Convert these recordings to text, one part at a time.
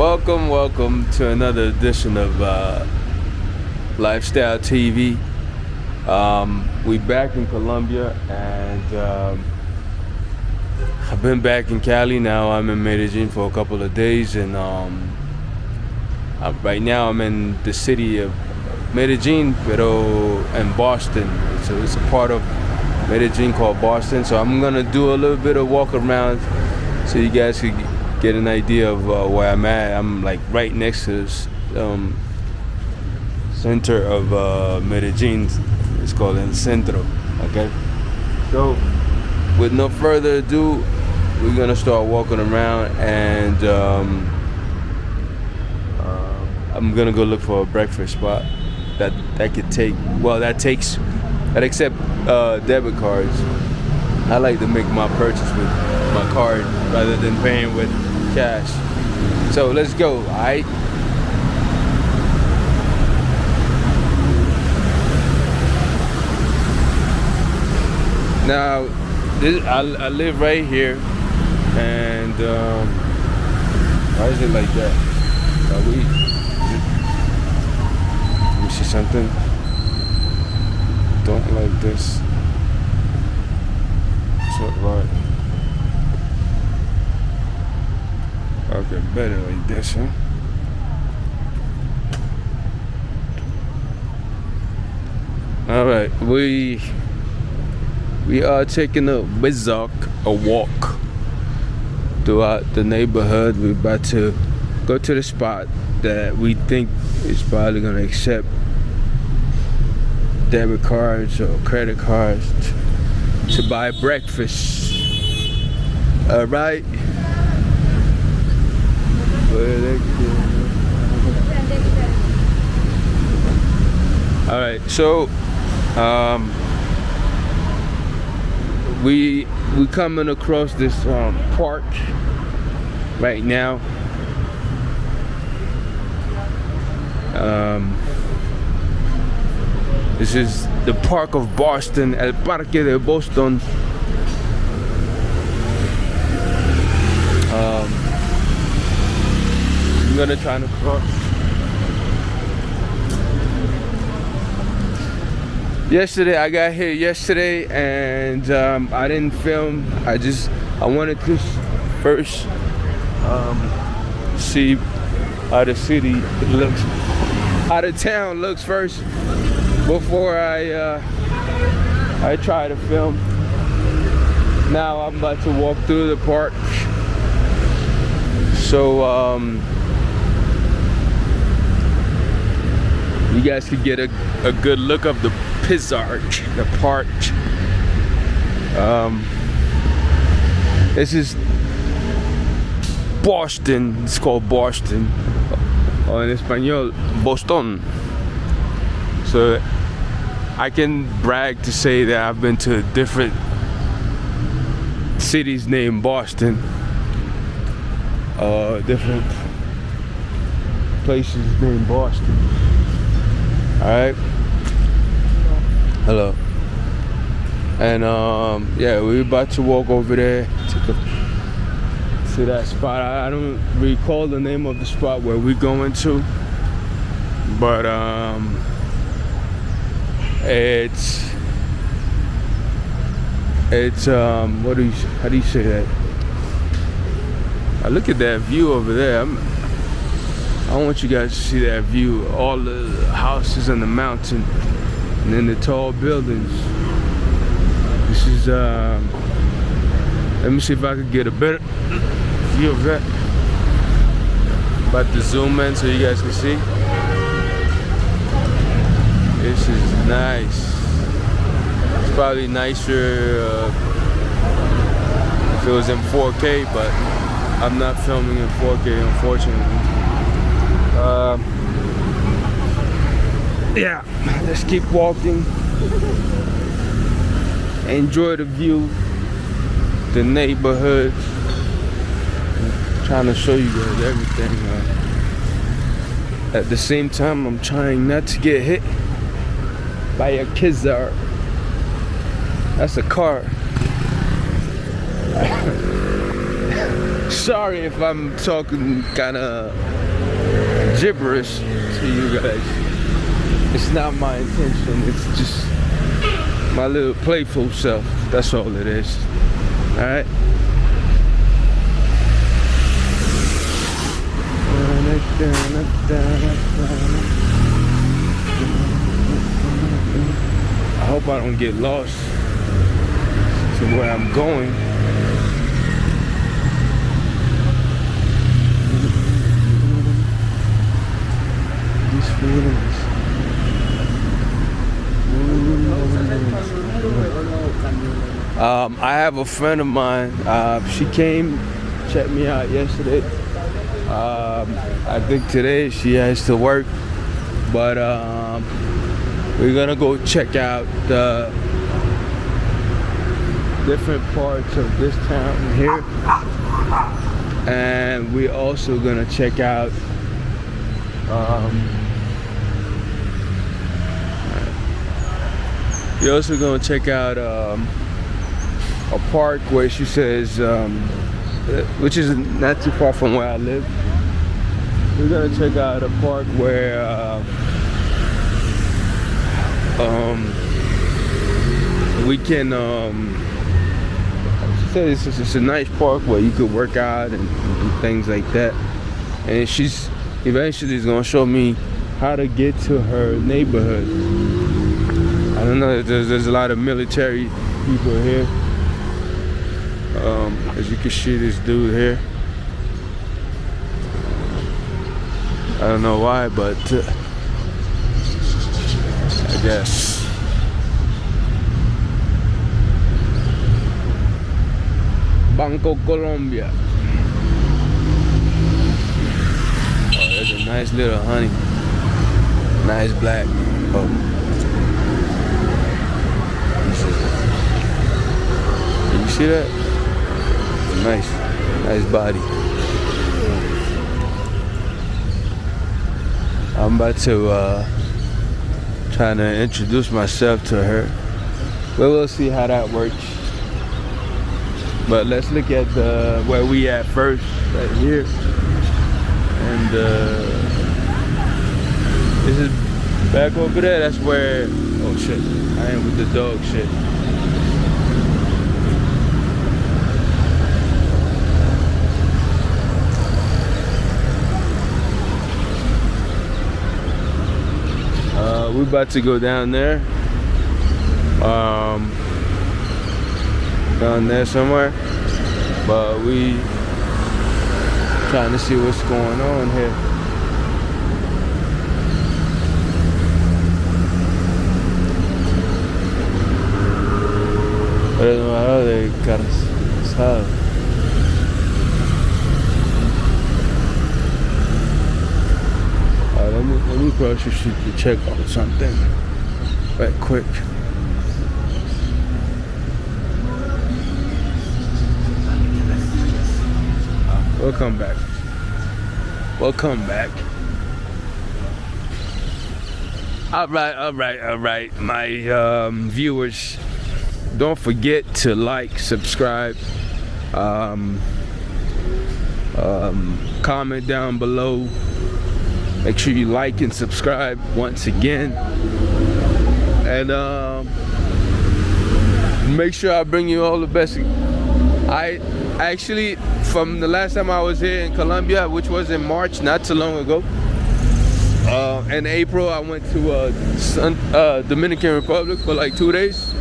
Welcome, welcome to another edition of uh, Lifestyle TV. Um, we back in Colombia, and um, I've been back in Cali. Now I'm in Medellin for a couple of days, and um, uh, right now I'm in the city of Medellin, pero in Boston. So it's a part of Medellin called Boston. So I'm gonna do a little bit of walk around, so you guys can get an idea of uh, where I'm at. I'm like right next to this um, center of uh, Medellin. It's called El Centro. Okay. So, with no further ado, we're gonna start walking around, and um, uh, I'm gonna go look for a breakfast spot that that could take. Well, that takes that accept uh, debit cards. I like to make my purchase with my card rather than paying with cash. So let's go, alright? Now, this, I, I live right here, and um, why is it like that? Are we? Let me see something. Don't like this. It's not right. Okay, better like this, huh? All right, we we are taking a bizarre a walk throughout the neighborhood. We're about to go to the spot that we think is probably gonna accept debit cards or credit cards to buy breakfast. All right. All right, so um, we we coming across this um, park right now. Um, this is the Park of Boston, El Parque de Boston. Um, I'm gonna try to cross. Yesterday, I got here yesterday and um, I didn't film. I just, I wanted to first um, see how the city looks, how the town looks first before I, uh, I try to film. Now I'm about to walk through the park. So, um, you guys could get a, a good look of the Pizarch, the park. Um, this is Boston. It's called Boston. Or in Espanol, Boston. So I can brag to say that I've been to different cities named Boston. Uh, different places named Boston. All right. Hello. And um, yeah, we're about to walk over there to to that spot. I, I don't recall the name of the spot where we're going to, but um, it's it's um, what do you how do you say that? I look at that view over there. I'm, I want you guys to see that view, all the houses on the mountain and then the tall buildings. This is, um, let me see if I could get a better view of that. About to zoom in so you guys can see. This is nice. It's probably nicer uh, if it was in 4K, but I'm not filming in 4K, unfortunately. Um, yeah let's keep walking. Enjoy the view the neighborhood. I'm trying to show you guys everything uh, at the same time I'm trying not to get hit by a kizar. That's a car. Sorry if I'm talking kind of gibberish to you guys. It's not my intention. It's just my little playful self. That's all it is. All right. I hope I don't get lost to where I'm going. These feelings. Um, I have a friend of mine. Uh, she came, checked me out yesterday. Um, I think today she has to work, but um, we're gonna go check out the different parts of this town here, and we're also gonna check out. Um, we're also gonna check out um, a park where she says, um, which is not too far from where I live. We're gonna check out a park where uh, um, we can. Um, she said it's, it's a nice park where you could work out and, and things like that. And she's eventually is gonna show me how to get to her neighborhood. I don't know. There's there's a lot of military people here. Um, as you can see, this dude here. I don't know why, but uh, I guess. Bancolombia. Oh, there's a nice little honey. Nice black. Oh. You see that? Nice. Nice body. I'm about to uh, trying to introduce myself to her. But we'll see how that works. But let's look at the where we at first, right here. And uh, this is back over there. That's where. Oh shit! I am with the dog shit. Uh, we're about to go down there. Um, down there somewhere. But we trying to see what's going on here. Pero de cansado. let me let me grocery street to check on something right quick. Welcome back. Welcome back. All right, all right, all right, my um, viewers. Don't forget to like, subscribe, um, um, comment down below. Make sure you like and subscribe once again. And um, make sure I bring you all the best. I actually, from the last time I was here in Colombia, which was in March, not too long ago, uh, in April, I went to uh, Sun, uh, Dominican Republic for like two days.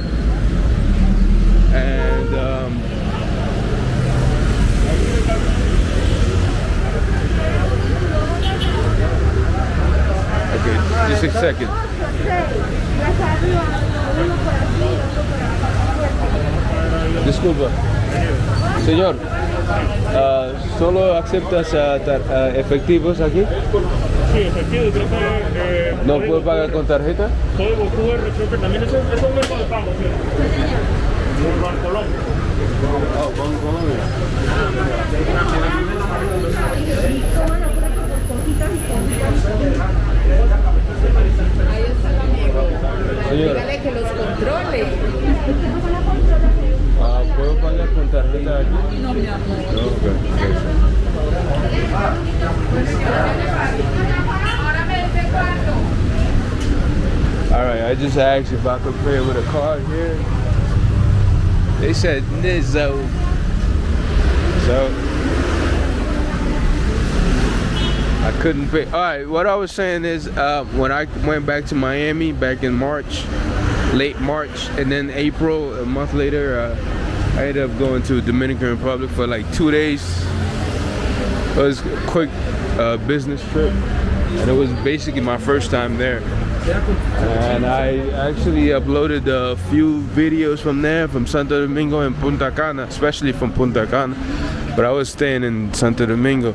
Disculpa. Señor, ah, ¿solo aceptas efectivos aquí? Sí, efectivo, creo que... Eh, ¿No puedo pagar con tarjeta? También es un método de pago, ¿sí? Ah, Alright, ah, I just asked if I could play with a card here. They said Nizzo. So I couldn't pay. All right, what I was saying is uh, when I went back to Miami back in March, late March, and then April, a month later, uh, I ended up going to Dominican Republic for like two days. It was a quick uh, business trip, and it was basically my first time there. And I actually uploaded a few videos from there, from Santo Domingo and Punta Cana, especially from Punta Cana. But I was staying in Santo Domingo.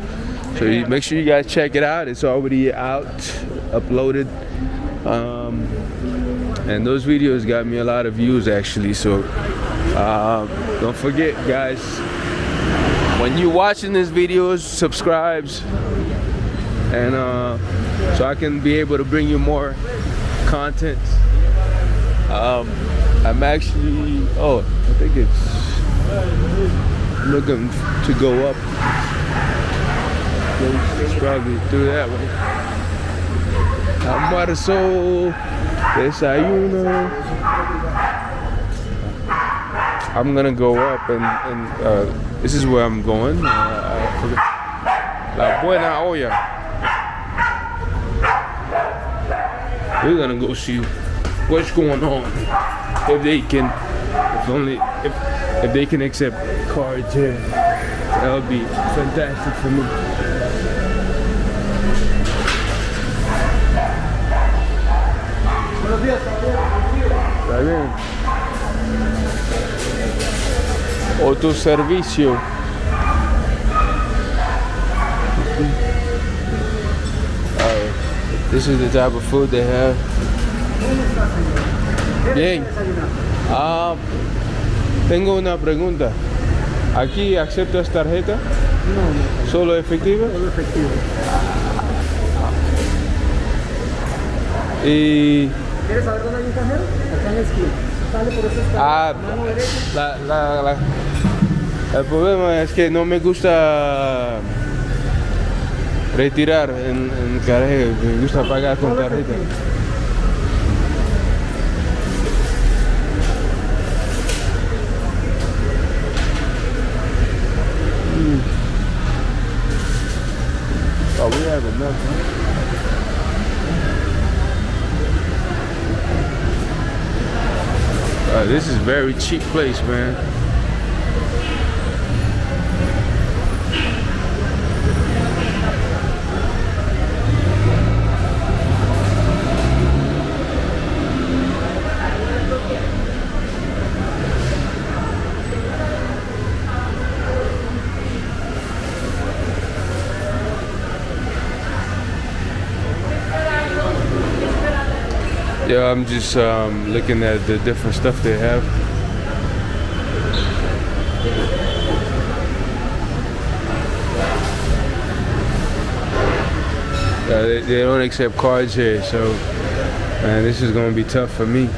So you, make sure you guys check it out. It's already out, uploaded. Um, and those videos got me a lot of views actually. So uh, don't forget guys, when you're watching these videos, subscribes. And uh, so I can be able to bring you more content. Um, I'm actually, oh, I think it's looking to go up. It's probably through that way. Almuerzo, desayuno. I'm gonna go up and, and uh, this is where I'm going. Uh, La Buena Olla. We're gonna go see what's going on. If they can, if only, if, if they can accept cards here, that would be fantastic for me. Está bien. Autoservicio. Alright. This is the type of food they have. Bien. Ah, tengo una pregunta. ¿Aquí aceptas tarjeta? No, ¿Solo efectiva? solo efectivo. Y ¿Quieres saber dónde hay un cajero? Acá en la esquina. Sale por esa ah, Mano derecha. la, la, la- el problema es que no me gusta retirar en, en cajero, me gusta pagar con tarjeta. Oh, we have enough. Huh? Uh, this is very cheap place, man. Yeah, I'm just um, looking at the different stuff they have. Uh, they, they don't accept cards here, so man, this is gonna be tough for me.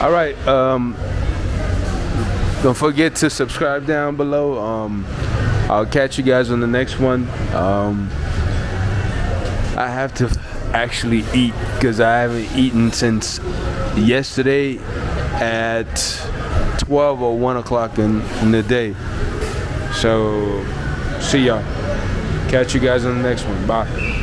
All right. Um, don't forget to subscribe down below. Um, I'll catch you guys on the next one. Um, I have to actually eat because I haven't eaten since yesterday at 12 or 1 o'clock in, in the day. So, see y'all. Catch you guys on the next one. Bye.